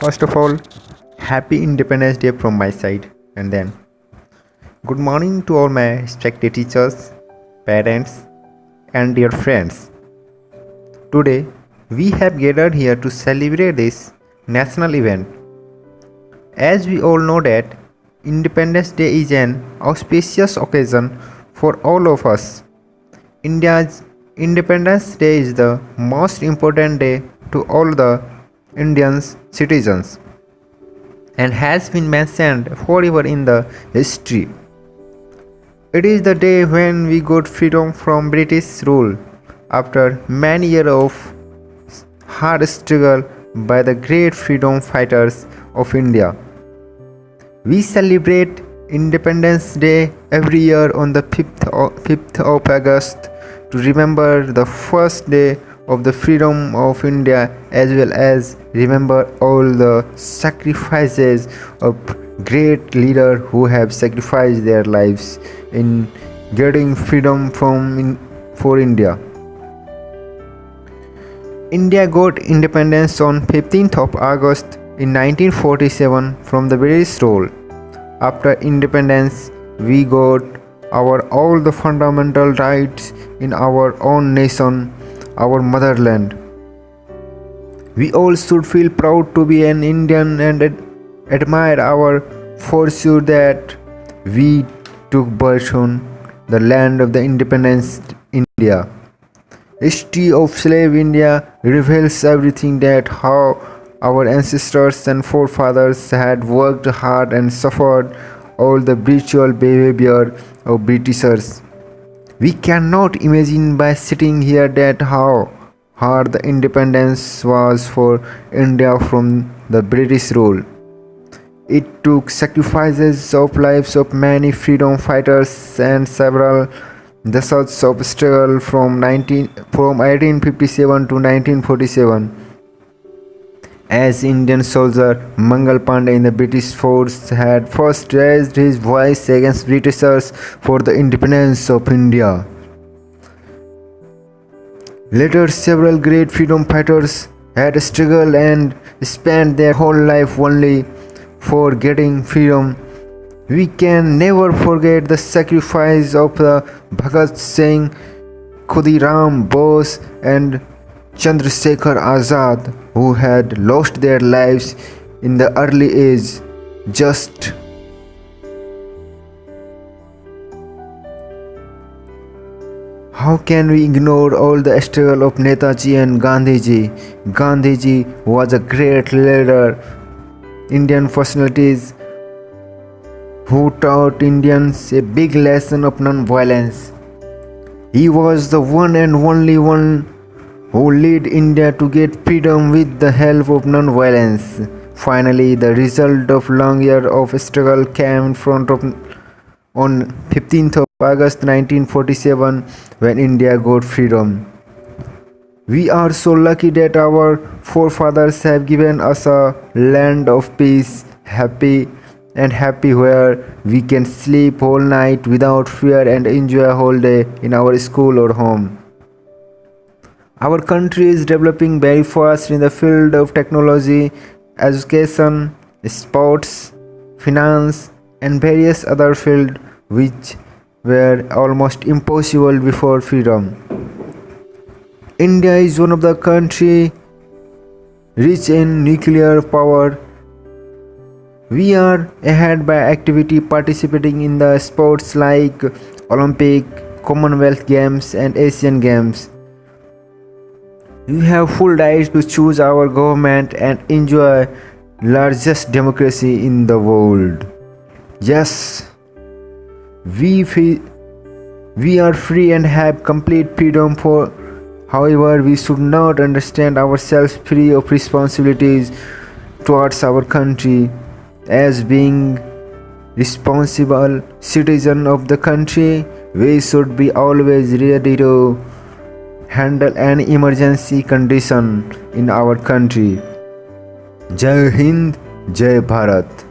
First of all, happy Independence Day from my side, and then good morning to all my respected teachers, parents, and dear friends. Today, we have gathered here to celebrate this national event. As we all know that Independence Day is an auspicious occasion for all of us. India's Independence Day is the most important day to all the Indian citizens and has been mentioned forever in the history. It is the day when we got freedom from British rule after many years of hard struggle by the great freedom fighters of India. We celebrate Independence Day every year on the 5th of, 5th of August to remember the first day of the freedom of India as well as remember all the sacrifices of great leaders who have sacrificed their lives in getting freedom from in, for India. India got independence on 15th of August in 1947 from the British rule. After independence, we got our all the fundamental rights in our own nation our motherland. We all should feel proud to be an Indian and ad- admire our fortune that we took birth on the land of the independence India. History of slave India reveals everything that how our ancestors and forefathers had worked hard and suffered all the brutal behavior of Britishers. We cannot imagine by sitting here that how hard the independence was for India from the British rule. It took sacrifices of lives of many freedom fighters and several decades of struggle from 19 from 1857 to 1947 as Indian soldier Mangal Pandey in the British force had first raised his voice against Britishers for the independence of India. Later, several great freedom fighters had struggled and spent their whole life only for getting freedom. We can never forget the sacrifice of the Bhagat Singh, Khudiram Bose, and Chandrasekhar Azad, who had lost their lives in the early age, just How can we ignore all the struggle of Netaji and Gandhiji? Gandhiji was a great leader, Indian personalities who taught Indians a big lesson of non-violence. He was the one and only one who led India to get freedom with the help of non-violence. Finally, the result of long years of struggle came in front of on 15th of August 1947 when India got freedom. We are so lucky that our forefathers have given us a land of peace, happy and happy where we can sleep whole night without fear and enjoy a whole day in our school or home. Our country is developing very fast in the field of technology, education, sports, finance, and various other fields which were almost impossible before freedom. India is one of the country rich in nuclear power. We are ahead by activity participating in the sports like Olympic, Commonwealth Games and Asian Games. We have full right to choose our government and enjoy largest democracy in the world. Yes, we feel we are free and have complete freedom for however we should not understand ourselves free of responsibilities towards our country as being responsible citizen of the country we should be always ready to handle any emergency condition in our country. Jai Hind, Jai Bharat.